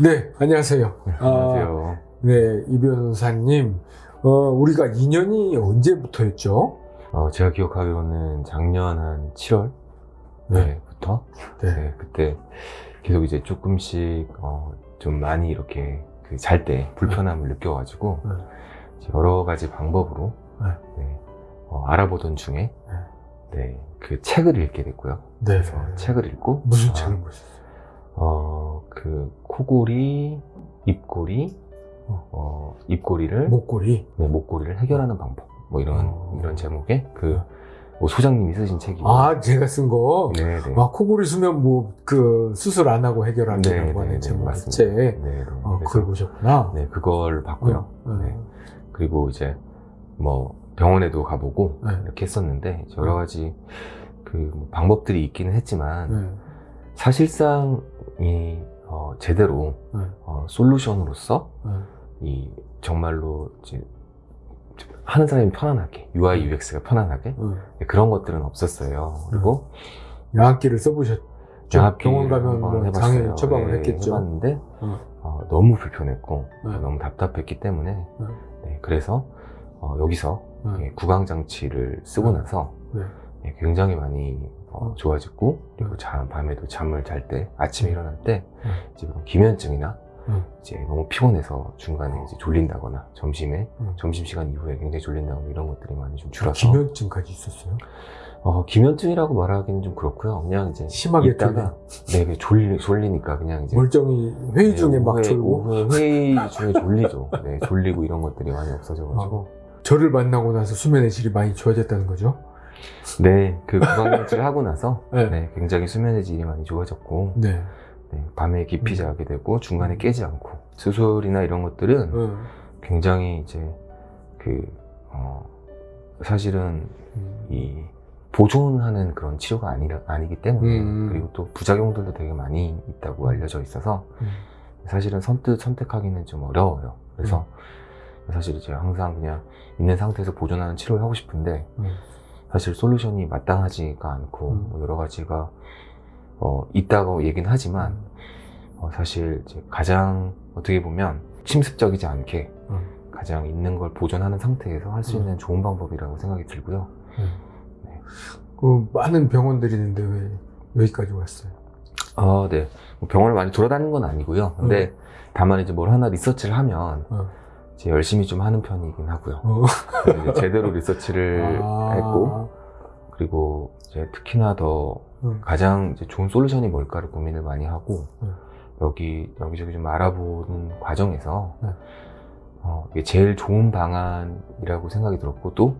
네, 안녕하세요. 안녕하세요. 아, 네, 이 변호사님, 어, 우리가 인연이 언제부터였죠? 어, 제가 기억하기로는 작년 한 7월 네. 부터 네. 네, 그때 계속 이제 조금씩 어, 좀 많이 이렇게 그 잘 때 불편함을 느껴가지고 네. 여러 가지 방법으로 네. 네, 어, 알아보던 중에 네, 그 책을 읽게 됐고요. 네. 그래서 책을 읽고 무슨 아, 책을 보셨어요? 어, 그 코골이, 입꼬리, 어. 어, 입꼬리를 목걸이. 네, 목걸이를 해결하는 방법 뭐 이런 어. 이런 제목의 그 뭐 소장님이 쓰신 책이에요. 아, 제가 쓴 거. 네, 네. 아, 코골이 수면 뭐, 그, 수술 안 하고 네, 해결하기라고 네, 하는 네, 제목의 맞습니다. 책. 네, 네. 어, 그걸 보셨구나. 네, 그걸 봤고요. 어, 네. 그리고 이제 뭐 병원에도 가보고 네. 이렇게 했었는데 여러 가지 그뭐 방법들이 있기는 했지만 네. 사실상 이 어, 제대로 네. 어, 솔루션으로서 네. 이 정말로 이제 하는 사람이 편안하게 UI UX가 편안하게 네. 그런 것들은 없었어요. 그리고 양압기를 써보셨죠? 장학기 병원 가면 뭐. 당연히 처방을 네, 했겠죠. 해봤는데 어. 어, 너무 불편했고 네. 너무 답답했기 때문에 네. 네, 그래서 어, 여기서 네. 예, 구강 장치를 쓰고 네. 나서 네. 예, 굉장히 많이 어, 어. 좋아졌고 그리고 네. 잠, 밤에도 잠을 잘 때 아침에 일어날 때 네. 이제 그런 기면증이나 네. 이제 너무 피곤해서 중간에 이제 졸린다거나 점심에 네. 점심 시간 이후에 굉장히 졸린다거나 이런 것들이 많이 좀 줄어서 기면증까지 있었어요? 어, 기면증이라고 말하기는 좀 그렇고요. 그냥 이제 심하게 있다가 네, 그 졸리 졸리니까 그냥 이제 멀쩡히 회의 네, 중에 막 오후에- 졸고 오후에 회의 중에 졸리죠. 네, 졸리고 이런 것들이 많이 없어져가지고 저를 만나고 나서 수면의 질이 많이 좋아졌다는 거죠. 네, 그 구강장치를 하고 나서 네. 네, 굉장히 수면의 질이 많이 좋아졌고 네. 네, 밤에 깊이 음. 자게 되고 중간에 깨지 않고 수술이나 이런 것들은 어. 굉장히 이제 그 어, 사실은 음. 이 보존하는 그런 치료가 아니, 아니기 때문에 음. 그리고 또 부작용들도 되게 많이 있다고 알려져 있어서 음. 사실은 선뜻 선택하기는 좀 어려워요. 그래서 음. 사실 이제 항상 그냥 있는 상태에서 보존하는 치료를 하고 싶은데 음. 사실 솔루션이 마땅하지가 않고 음. 뭐 여러 가지가 어, 있다고 얘기는 하지만 어, 사실 이제 가장 어떻게 보면 침습적이지 않게 음. 가장 있는 걸 보존하는 상태에서 할수 음. 있는 좋은 방법이라고 생각이 들고요. 음. 그 많은 병원들이 있는데 왜 여기까지 왔어요? 아, 네. 뭐 병원을 많이 돌아다니는 건 아니고요. 근데 다만 이제 뭘 하나 리서치를 하면 어. 이제 열심히 좀 하는 편이긴 하고요. 어. 제대로 리서치를 아. 했고 그리고 이제 특히나 더 음. 가장 이제 좋은 솔루션이 뭘까를 고민을 많이 하고 음. 여기 여기저기 좀 알아보는 과정에서 네. 어, 이게 제일 좋은 방안이라고 생각이 들었고 또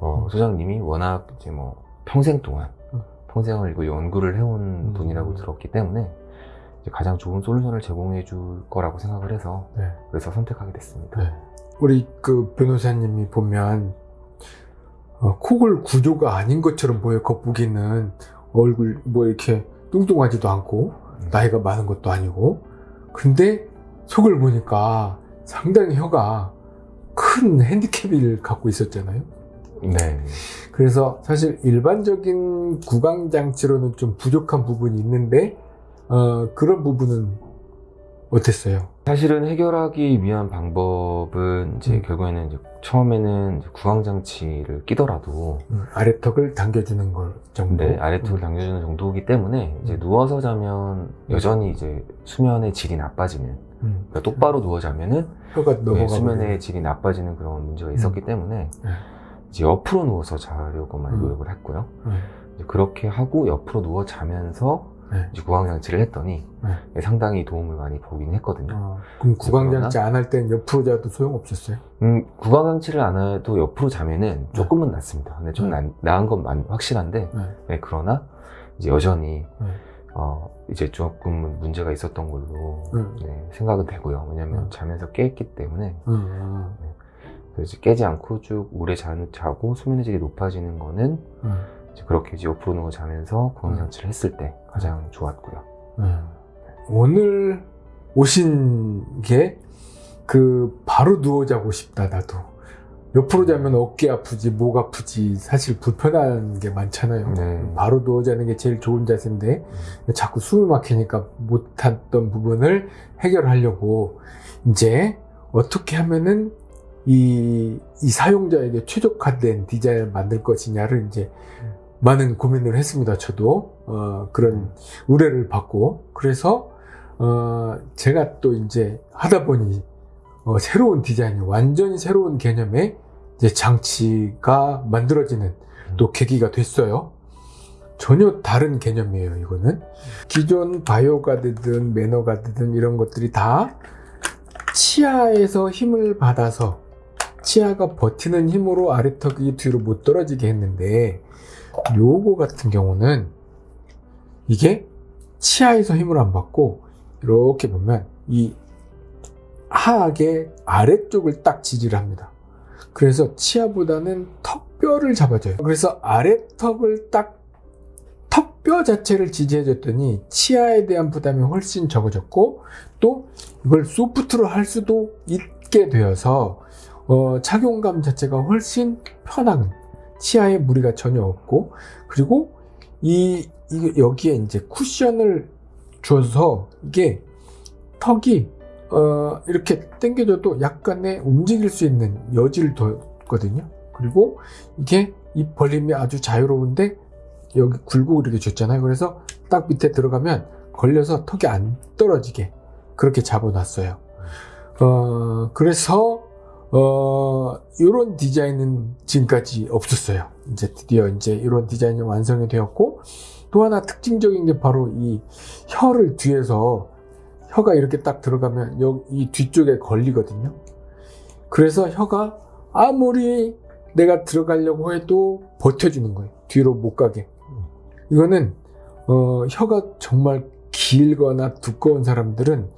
어, 음. 소장님이 워낙 이제 뭐 평생 동안 음. 평생을 이거 연구를 해온 음. 분이라고 들었기 때문에 가장 좋은 솔루션을 제공해 줄 거라고 생각을 해서 네. 그래서 선택하게 됐습니다. 네. 우리 그 변호사님이 보면 어, 코골 구조가 아닌 것처럼 보여 겉보기는 얼굴 뭐 이렇게 뚱뚱하지도 않고 음. 나이가 많은 것도 아니고 근데 속을 보니까 상당히 혀가 큰 핸디캡을 갖고 있었잖아요. 네. 그래서 사실 일반적인 구강 장치로는 좀 부족한 부분이 있는데 어, 그런 부분은 어땠어요? 사실은 해결하기 위한 방법은 이제 음. 결국에는 이제 처음에는 이제 구강장치를 끼더라도 음, 아래턱을 당겨주는 걸 정도. 네, 아래턱을 당겨주는 정도이기 때문에 이제 음. 누워서 자면 여전히 이제 수면의 질이 나빠지는 음. 그러니까 똑바로 누워 자면은 혀가 네, 수면의 질이 나빠지는 그런 문제가 있었기 때문에 네. 이제 옆으로 누워서 자려고 많이 음. 노력을 했고요. 그렇게 하고 옆으로 누워 자면서 네. 이제 구강장치를 했더니 네. 상당히 도움을 많이 보긴 했거든요. 어, 그럼 구강장치 안 할 땐 옆으로 자도 소용없었어요? 음, 구강장치를 안 해도 옆으로 자면은 조금은 낫습니다. 근데 좀 네. 나, 나은 건 만- 확실한데, 네. 네, 그러나 이제 여전히 네. 어, 이제 조금 문제가 있었던 걸로 음. 네, 생각은 되고요. 왜냐면 음. 자면서 깼기 때문에 음, 그래서 이제 깨지 않고 쭉 오래 자, 자고 수면의 질이 높아지는 거는 음, 그렇게 이제 옆으로 누워 자면서 구강 장치를 했을 때 가장 좋았고요. 음. 오늘 오신 게 그 바로 누워 자고 싶다 나도 몇 프로 자면 어깨 아프지, 목 아프지, 사실 불편한 게 많잖아요. 네. 바로 누워 자는 게 제일 좋은 자세인데, 자꾸 숨이 막히니까 못했던 부분을 해결하려고, 이제 어떻게 하면은 이, 이 사용자에게 최적화된 디자인을 만들 것이냐를 이제 많은 고민을 했습니다. 저도, 어, 그런 의뢰를 받고. 그래서, 어, 제가 또 이제 하다 보니, 어, 새로운 디자인이 완전히 새로운 개념의 이제 장치가 만들어지는 또 계기가 됐어요. 전혀 다른 개념이에요, 이거는. 기존 바이오 가드든 매너 가드든 이런 것들이 다 치아에서 힘을 받아서 치아가 버티는 힘으로 아래턱이 뒤로 못 떨어지게 했는데 요거 같은 경우는 이게 치아에서 힘을 안 받고 이렇게 보면 이 하악의 아래쪽을 딱 지지를 합니다. 그래서 치아보다는 턱뼈를 잡아줘요. 그래서 아래턱을 딱 턱뼈 자체를 지지해 줬더니 치아에 대한 부담이 훨씬 적어졌고 또 이걸 소프트로 할 수도 있게 되어서 어, 착용감 자체가 훨씬 편한 치아에 무리가 전혀 없고 그리고 이, 이 여기에 이제 쿠션을 줘서 이게 턱이 어, 이렇게 당겨줘도 약간의 움직일 수 있는 여지를 뒀거든요. 그리고 이게 이 벌림이 아주 자유로운데 여기 굴곡 이렇게 줬잖아요. 그래서 딱 밑에 들어가면 걸려서 턱이 안 떨어지게 그렇게 잡아놨어요. 어, 그래서 어, 이런 디자인은 지금까지 없었어요. 이제 드디어 이제 이런 디자인이 완성이 되었고 또 하나 특징적인 게 바로 이 혀를 뒤에서 혀가 이렇게 딱 들어가면 여기 이 뒤쪽에 걸리거든요. 그래서 혀가 아무리 내가 들어가려고 해도 버텨주는 거예요. 뒤로 못 가게. 이거는 어, 혀가 정말 길거나 두꺼운 사람들은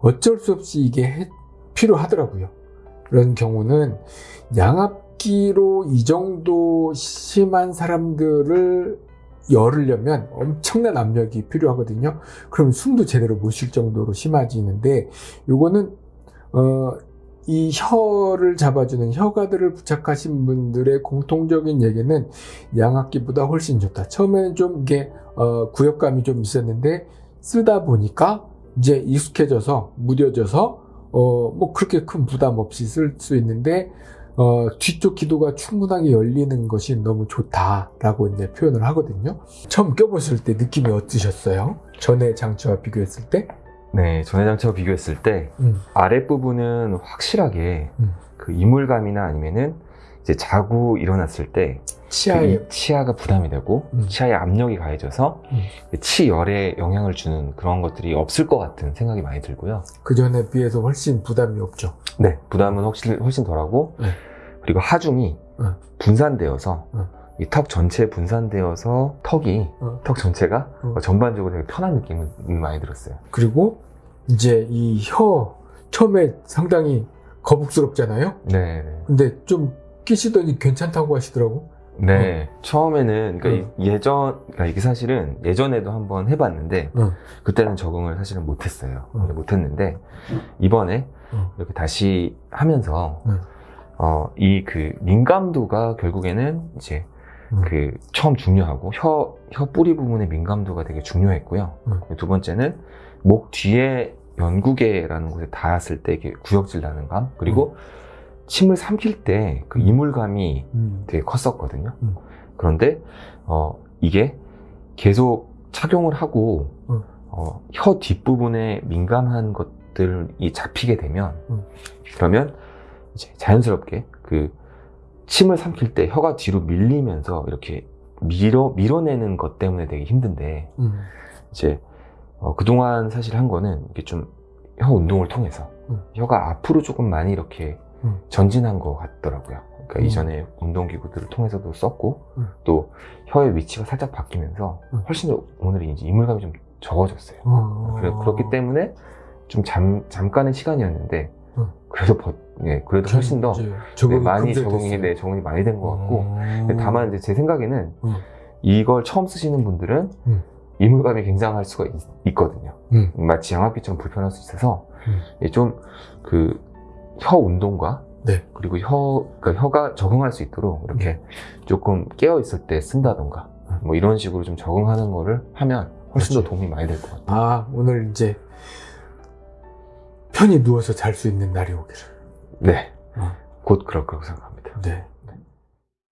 어쩔 수 없이 이게 해- 필요하더라고요. 그런 경우는 양압기로 이 정도 심한 사람들을 열으려면 엄청난 압력이 필요하거든요. 그럼 숨도 제대로 못 쉴 정도로 심해지는데 요거는 어, 이 혀를 잡아주는 혀가들을 부착하신 분들의 공통적인 얘기는 양압기보다 훨씬 좋다. 처음에는 좀 이게 어, 구역감이 좀 있었는데 쓰다 보니까 이제 익숙해져서 무뎌져서 어, 뭐 그렇게 큰 부담 없이 쓸 수 있는데 어, 뒤쪽 기도가 충분하게 열리는 것이 너무 좋다라고 이제 표현을 하거든요. 처음 껴보실 때 느낌이 어떠셨어요? 전에 장치와 비교했을 때? 네, 전해 장치와 비교했을 때 음. 아랫부분은 확실하게 음. 그 이물감이나 아니면은 이제 자고 일어났을 때 치아에 이 치아가 부담이 되고 음. 치아에 압력이 가해져서 음. 그 치열에 영향을 주는 그런 것들이 없을 것 같은 생각이 많이 들고요. 그 전에 비해서 훨씬 부담이 없죠. 네, 부담은 훨씬, 훨씬 덜하고 네. 그리고 하중이 네. 분산되어서 네. 이턱 전체에 분산되어서 턱이 어. 턱 전체가 어. 전반적으로 되게 편한 느낌이 많이 들었어요. 그리고 이제 이 혀 처음에 상당히 거북스럽잖아요. 네, 네. 근데 좀 끼시더니 괜찮다고 하시더라고. 네, 처음에는 그러니까 어. 이- 예전 그러니까 이게 사실은 예전에도 한번 해봤는데 어. 그때는 적응을 사실은 못했어요. 어. 못했는데 이번에 어. 이렇게 다시 하면서 어. 어, 이 그 민감도가 결국에는 이제 음. 그 처음 중요하고 혀, 혀 뿌리 부분의 민감도가 되게 중요했고요. 음. 두 번째는 목 뒤에 연구개라는 곳에 닿았을 때 구역질 나는 감 그리고 침을 삼킬 때그 음. 이물감이 음. 되게 컸었거든요. 음. 그런데 어, 이게 계속 착용을 하고 음. 어, 혀 뒷부분에 민감한 것들이 잡히게 되면 음. 그러면 이제 자연스럽게 그 침을 삼킬 때 혀가 뒤로 밀리면서 이렇게 밀어 밀어내는 것 때문에 되게 힘든데 음. 이제 어, 그동안 사실 한 거는 이게 좀 혀 운동을 통해서 음. 혀가 앞으로 조금 많이 이렇게 음. 전진한 것 같더라고요. 그러니까 음. 이전에 운동기구들을 통해서도 썼고 음. 또 혀의 위치가 살짝 바뀌면서 음. 훨씬 더 오늘이 이제 이물감이 좀 적어졌어요. 어. 그래, 그렇기 때문에 좀 잠, 잠깐의 시간이었는데 음. 그래도 버, 예, 그래도 훨씬 더 네, 적응이 많이 적응이. 네, 적응이 많이 된 것 같고 어. 다만 이제 제 생각에는 음. 이걸 처음 쓰시는 분들은 음. 이물감이 굉장할 수가 있, 거든요 음. 마치 양압기처럼 불편할 수 있어서 음. 좀그 혀 운동과 네. 그리고 혀, 그러니까 혀가 적응할 수 있도록 이렇게 조금 깨어 있을 때 쓴다던가 뭐 이런 식으로 좀 적응하는 거를 하면 훨씬 더 그렇지. 도움이 많이 될 것 같아요. 아, 오늘 이제 편히 누워서 잘 수 있는 날이 오기를. 네. 어. 곧 그럴 거라고 생각합니다.